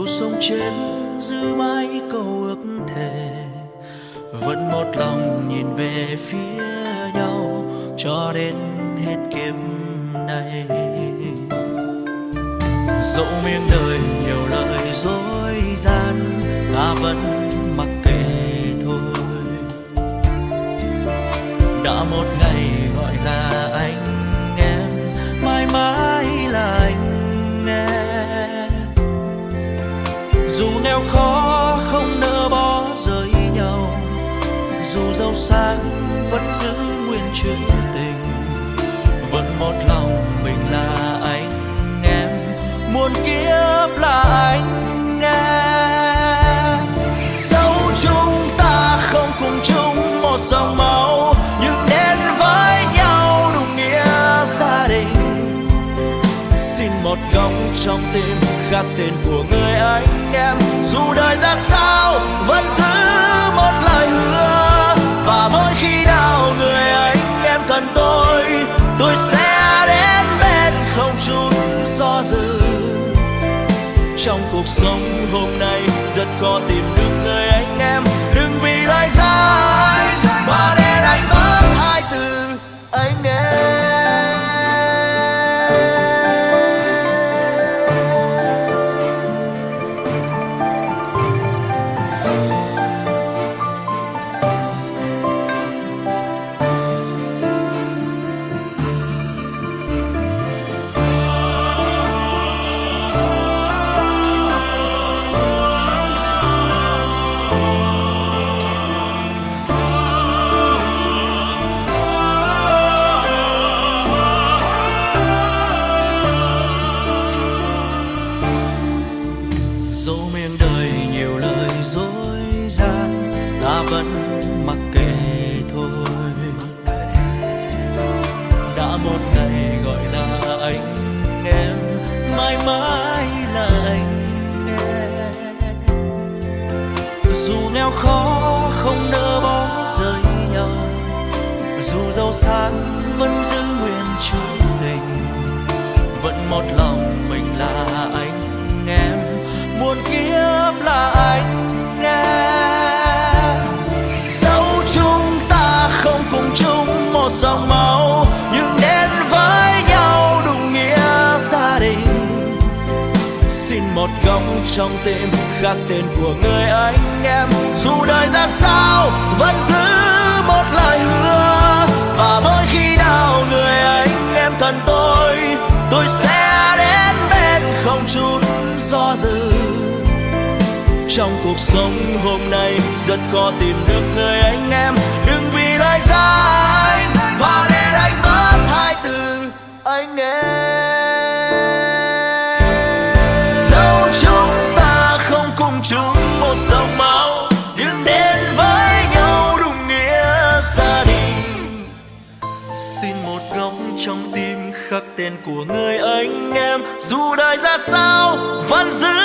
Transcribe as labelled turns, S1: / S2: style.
S1: dù sông trên giữ mãi câu ước thề, vẫn một lòng nhìn về phía nhau cho đến hết kiếp này. Dẫu miếng đời nhiều lời dối gian, ta vẫn mặc kệ thôi. Đã một ngày gọi là dù nghèo khó không nỡ bỏ rời nhau, dù giàu sang vẫn giữ nguyên chữ tình. Vẫn một lòng mình là anh em, muôn kiếp là anh em. Dẫu chúng ta không cùng chung một dòng máu, nhưng đến với nhau đúng nghĩa gia đình. Xin một góc trong tim khắc tên của người anh em vẫn giữ một lời hứa. Và mỗi khi nào người anh em cần tôi tôi sẽ đến bên không chút do dự. Trong cuộc sống hôm nay, rất khó tìm nhiều lời dối gian, ta vẫn mặc kệ thôi. Đã một ngày gọi là anh em, mãi mãi là anh em. Dù nghèo khó không nỡ bỏ rời nhau, dù giàu sang vẫn giữ nguyên chung tình, vẫn một lòng mình là anh muôn kiếp là anh em dẫu chúng ta không cùng chung một dòng máu, nhưng đến với nhau đúng nghĩa gia đình. Xin một góc trong tim khắc tên của người anh em, dù đời ra sao vẫn giữ một lời hứa. Và mỗi khi nào người anh em cần tôi tôi sẽ đến bên không chút do dự trong cuộc sống hôm nay. Rất khó tìm được người anh em. Đừng vì lời dài mà để anh mất hai từ anh em. Dẫu chúng ta không cùng chung một dòng máu, nhưng đến với nhau đúng nghĩa gia đình. Xin một góc trong tim khắc tên của người anh em. Dù đời ra sao, vẫn giữ